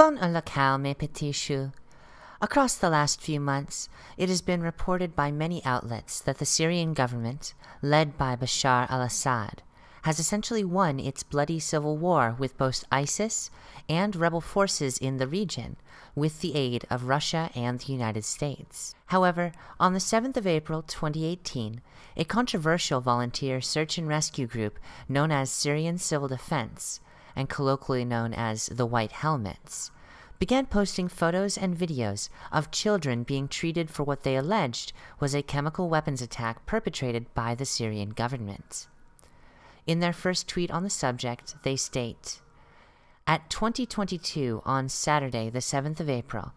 Bon local, mes petits choux. Across the last few months, it has been reported by many outlets that the Syrian government, led by Bashar al-Assad, has essentially won its bloody civil war with both ISIS and rebel forces in the region with the aid of Russia and the United States. However, on the 7th of April 2018, a controversial volunteer search and rescue group known as Syrian Civil Defense, and colloquially known as the White Helmets, began posting photos and videos of children being treated for what they alleged was a chemical weapons attack perpetrated by the Syrian government. In their first tweet on the subject, they state, At 2022 on Saturday, the 7th of April,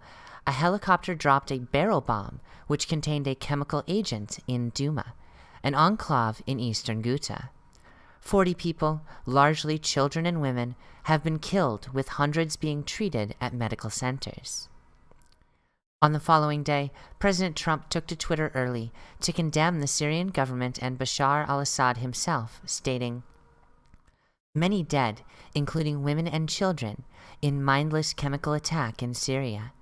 a helicopter dropped a barrel bomb which contained a chemical agent in Duma, an enclave in eastern Ghouta. 40 people, largely children and women, have been killed with hundreds being treated at medical centers. On the following day, President Trump took to Twitter early to condemn the Syrian government and Bashar al-Assad himself, stating, Many dead, including women and children, in mindless chemical attack in Syria.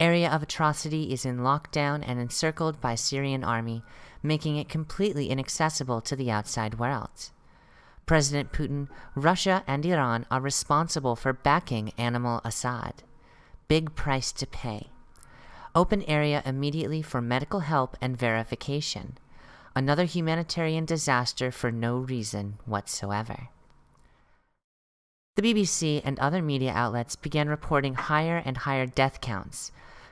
Area of atrocity is in lockdown and encircled by Syrian army, making it completely inaccessible to the outside world. President Putin, Russia, and Iran are responsible for backing Animal Assad. Big price to pay. Open area immediately for medical help and verification. Another humanitarian disaster for no reason whatsoever. The BBC and other media outlets began reporting higher and higher death counts,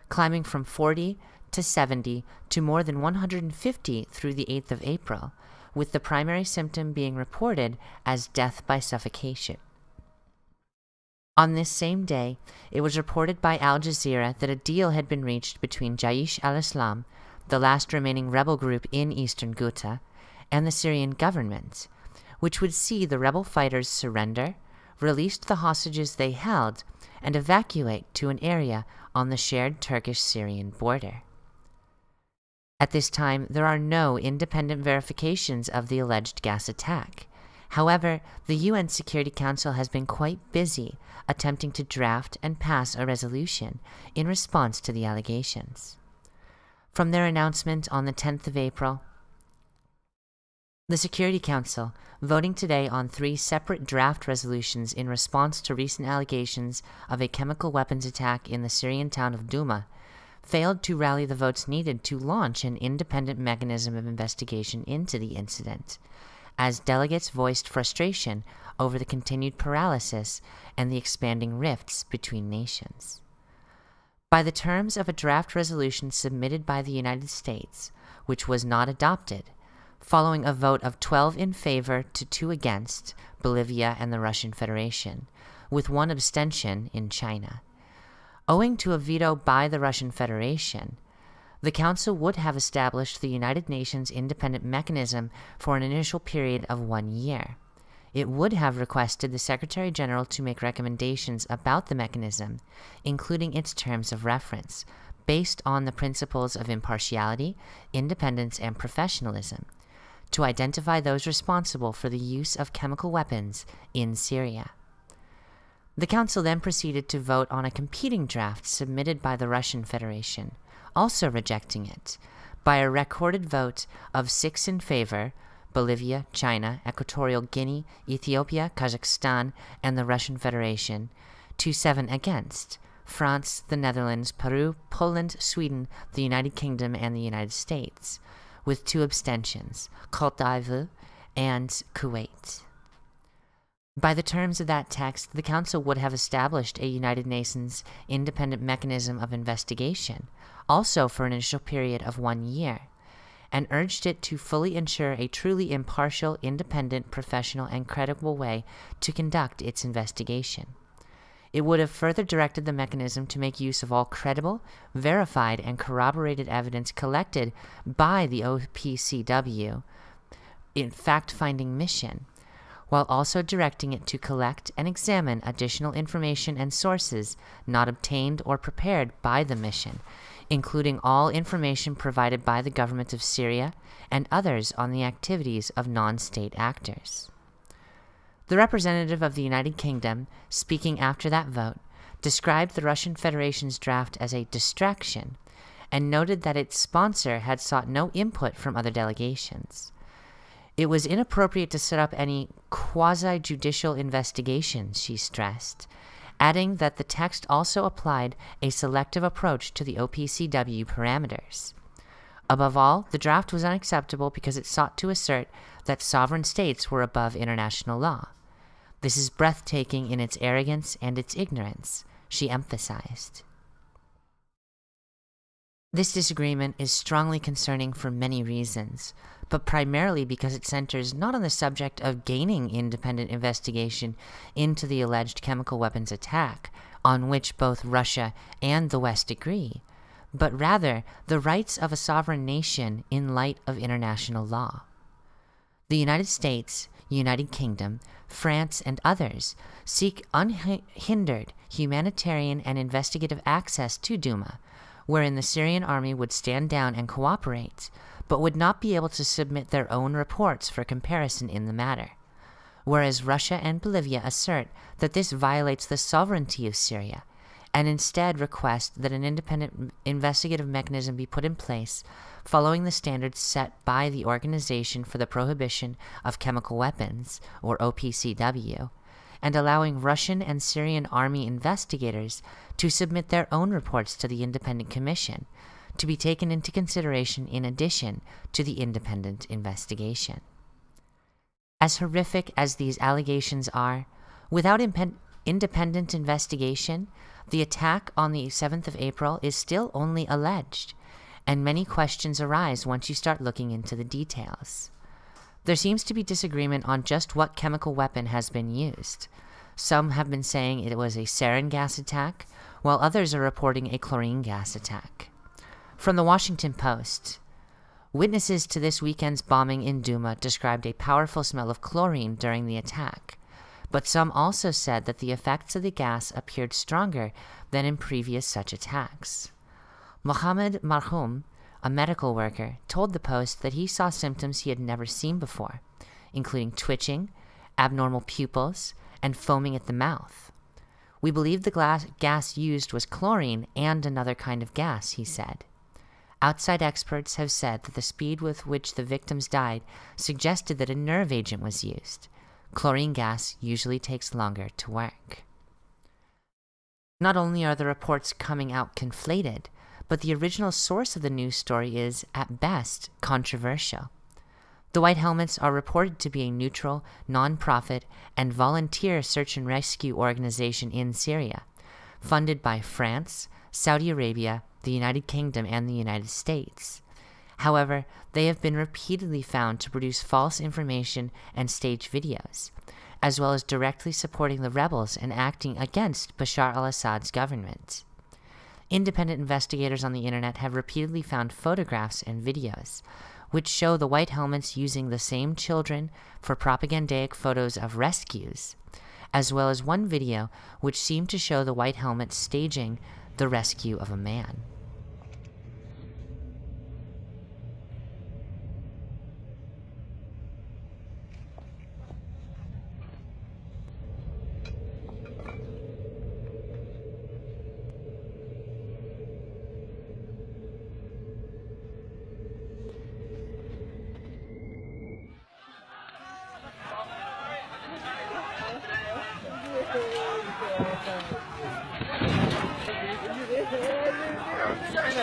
climbing from 40 to 70 to more than 150 through the 8th of April, with the primary symptom being reported as death by suffocation. On this same day, it was reported by Al Jazeera that a deal had been reached between Jaish al-Islam, the last remaining rebel group in eastern Ghouta, and the Syrian government, which would see the rebel fighters surrender, release the hostages they held, and evacuate to an area on the shared Turkish-Syrian border. At this time, there are no independent verifications of the alleged gas attack. However, the UN Security Council has been quite busy attempting to draft and pass a resolution in response to the allegations. From their announcement on the 10th of April, the Security Council, voting today on three separate draft resolutions in response to recent allegations of a chemical weapons attack in the Syrian town of Duma, failed to rally the votes needed to launch an independent mechanism of investigation into the incident as delegates voiced frustration over the continued paralysis and the expanding rifts between nations. By the terms of a draft resolution submitted by the United States, which was not adopted, following a vote of 12 in favor to 2 against Bolivia and the Russian Federation, with one abstention in China. Owing to a veto by the Russian Federation, the Council would have established the United Nations Independent Mechanism for an initial period of one year. It would have requested the Secretary General to make recommendations about the mechanism, including its terms of reference, based on the principles of impartiality, independence, and professionalism, to identify those responsible for the use of chemical weapons in Syria. The Council then proceeded to vote on a competing draft submitted by the Russian Federation, also rejecting it by a recorded vote of six in favor Bolivia, China, Equatorial Guinea, Ethiopia, Kazakhstan, and the Russian Federation, to seven against France, the Netherlands, Peru, Poland, Sweden, the United Kingdom, and the United States, with two abstentions, Côte d'Ivoire and Kuwait. By the terms of that text, the Council would have established a United Nations independent mechanism of investigation, also for an initial period of one year, and urged it to fully ensure a truly impartial, independent, professional, and credible way to conduct its investigation. It would have further directed the mechanism to make use of all credible, verified, and corroborated evidence collected by the OPCW in fact-finding mission while also directing it to collect and examine additional information and sources not obtained or prepared by the mission, including all information provided by the government of Syria and others on the activities of non-state actors. The representative of the United Kingdom, speaking after that vote, described the Russian Federation's draft as a distraction and noted that its sponsor had sought no input from other delegations. It was inappropriate to set up any quasi judicial investigations, she stressed, adding that the text also applied a selective approach to the OPCW parameters. Above all, the draft was unacceptable because it sought to assert that sovereign states were above international law. This is breathtaking in its arrogance and its ignorance, she emphasized. This disagreement is strongly concerning for many reasons, but primarily because it centers not on the subject of gaining independent investigation into the alleged chemical weapons attack, on which both Russia and the West agree, but rather the rights of a sovereign nation in light of international law. The United States, United Kingdom, France, and others seek unhindered humanitarian and investigative access to Duma, wherein the Syrian army would stand down and cooperate, but would not be able to submit their own reports for comparison in the matter. Whereas Russia and Bolivia assert that this violates the sovereignty of Syria, and instead request that an independent investigative mechanism be put in place following the standards set by the Organization for the Prohibition of Chemical Weapons, or OPCW, and allowing Russian and Syrian army investigators to submit their own reports to the Independent Commission, to be taken into consideration in addition to the independent investigation. As horrific as these allegations are, without independent investigation, the attack on the 7th of April is still only alleged, and many questions arise once you start looking into the details. There seems to be disagreement on just what chemical weapon has been used. Some have been saying it was a sarin gas attack, while others are reporting a chlorine gas attack. From the Washington Post Witnesses to this weekend's bombing in Duma described a powerful smell of chlorine during the attack, but some also said that the effects of the gas appeared stronger than in previous such attacks. Mohammed Marhoum, a medical worker, told the Post that he saw symptoms he had never seen before, including twitching, abnormal pupils, and foaming at the mouth. We believe the gas used was chlorine and another kind of gas, he said. Outside experts have said that the speed with which the victims died suggested that a nerve agent was used. Chlorine gas usually takes longer to work. Not only are the reports coming out conflated, but the original source of the news story is, at best, controversial. The White Helmets are reported to be a neutral, non-profit, and volunteer search and rescue organization in Syria, funded by France, Saudi Arabia, the United Kingdom, and the United States. However, they have been repeatedly found to produce false information and stage videos, as well as directly supporting the rebels and acting against Bashar al-Assad's government. Independent investigators on the internet have repeatedly found photographs and videos, which show the White Helmets using the same children for propagandic photos of rescues, as well as one video which seemed to show the White Helmets staging the rescue of a man.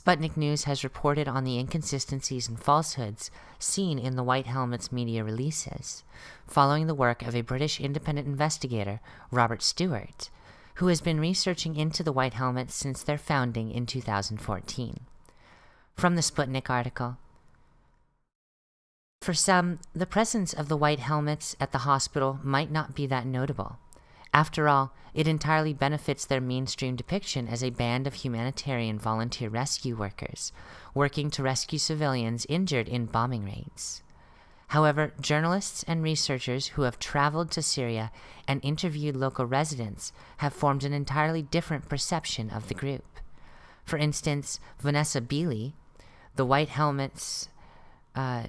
Sputnik News has reported on the inconsistencies and falsehoods seen in the White Helmet's media releases, following the work of a British independent investigator, Robert Stewart, who has been researching into the White Helmets since their founding in 2014. From the Sputnik article, For some, the presence of the White Helmets at the hospital might not be that notable. After all, it entirely benefits their mainstream depiction as a band of humanitarian volunteer rescue workers, working to rescue civilians injured in bombing raids. However, journalists and researchers who have traveled to Syria and interviewed local residents have formed an entirely different perception of the group. For instance, Vanessa Beeley, the White Helmets uh,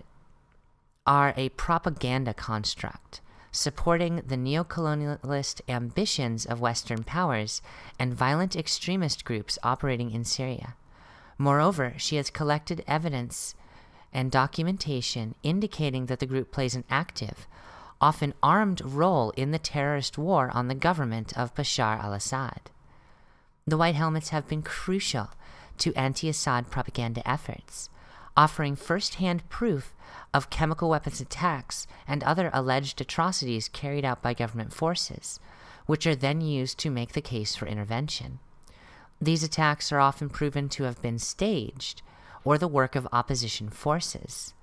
are a propaganda construct supporting the neocolonialist ambitions of Western powers and violent extremist groups operating in Syria. Moreover, she has collected evidence and documentation indicating that the group plays an active, often armed role in the terrorist war on the government of Bashar al Assad. The White Helmets have been crucial to anti Assad propaganda efforts, offering first hand proof of chemical weapons attacks and other alleged atrocities carried out by government forces, which are then used to make the case for intervention. These attacks are often proven to have been staged or the work of opposition forces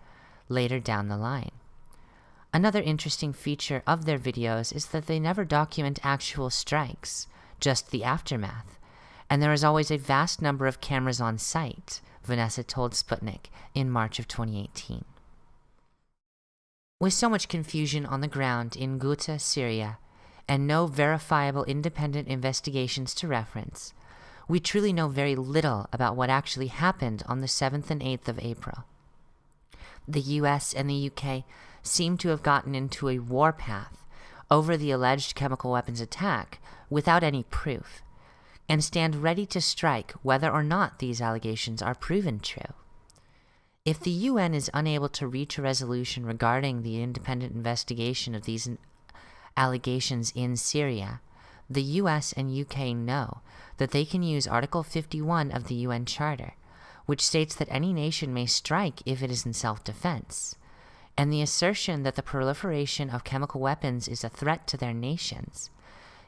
later down the line. Another interesting feature of their videos is that they never document actual strikes, just the aftermath, and there is always a vast number of cameras on site, Vanessa told Sputnik in March of 2018. With so much confusion on the ground in Ghouta, Syria, and no verifiable independent investigations to reference, we truly know very little about what actually happened on the 7th and 8th of April. The US and the UK seem to have gotten into a warpath over the alleged chemical weapons attack without any proof, and stand ready to strike whether or not these allegations are proven true. If the UN is unable to reach a resolution regarding the independent investigation of these allegations in Syria, the US and UK know that they can use Article 51 of the UN Charter, which states that any nation may strike if it is in self defense, and the assertion that the proliferation of chemical weapons is a threat to their nations,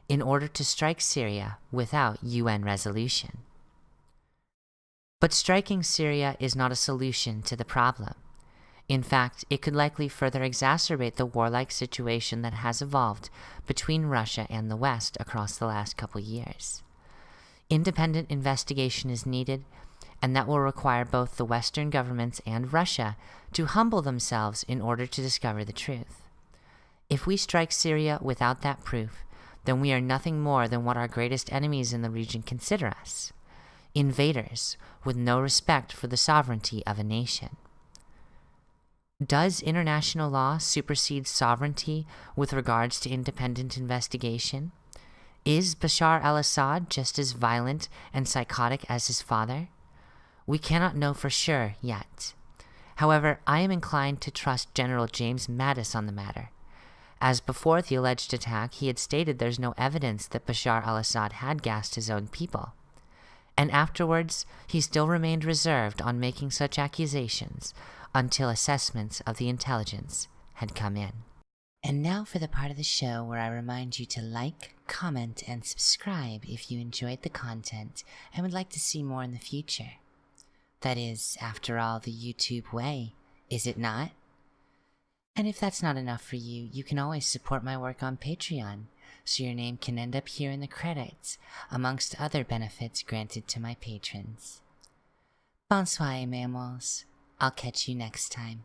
in order to strike Syria without UN resolution. But striking Syria is not a solution to the problem. In fact, it could likely further exacerbate the warlike situation that has evolved between Russia and the West across the last couple years. Independent investigation is needed, and that will require both the Western governments and Russia to humble themselves in order to discover the truth. If we strike Syria without that proof, then we are nothing more than what our greatest enemies in the region consider us invaders with no respect for the sovereignty of a nation. Does international law supersede sovereignty with regards to independent investigation? Is Bashar al Assad just as violent and psychotic as his father? We cannot know for sure yet. However, I am inclined to trust General James Mattis on the matter. As before the alleged attack, he had stated there's no evidence that Bashar al Assad had gassed his own people. And afterwards, he still remained reserved on making such accusations, until assessments of the intelligence had come in. And now for the part of the show where I remind you to like, comment, and subscribe if you enjoyed the content and would like to see more in the future. That is, after all, the YouTube way, is it not? And if that's not enough for you, you can always support my work on Patreon, so your name can end up here in the credits, amongst other benefits granted to my patrons. Bonsoir, mammals. I'll catch you next time.